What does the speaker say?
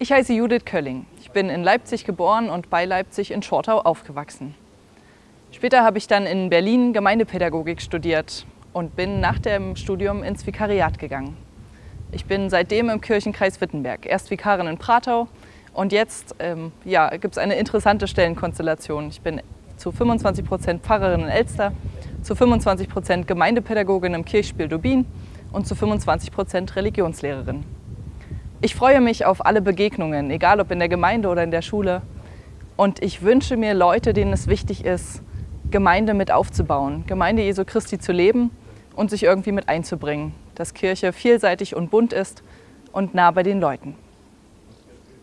Ich heiße Judith Kölling. Ich bin in Leipzig geboren und bei Leipzig in Schortau aufgewachsen. Später habe ich dann in Berlin Gemeindepädagogik studiert und bin nach dem Studium ins Vikariat gegangen. Ich bin seitdem im Kirchenkreis Wittenberg, erst Vikarin in Pratau und jetzt ähm, ja, gibt es eine interessante Stellenkonstellation. Ich bin zu 25 Prozent Pfarrerin in Elster, zu 25 Prozent Gemeindepädagogin im Kirchspiel Dubin und zu 25 Prozent Religionslehrerin. Ich freue mich auf alle Begegnungen, egal ob in der Gemeinde oder in der Schule. Und ich wünsche mir Leute, denen es wichtig ist, Gemeinde mit aufzubauen, Gemeinde Jesu Christi zu leben und sich irgendwie mit einzubringen, dass Kirche vielseitig und bunt ist und nah bei den Leuten.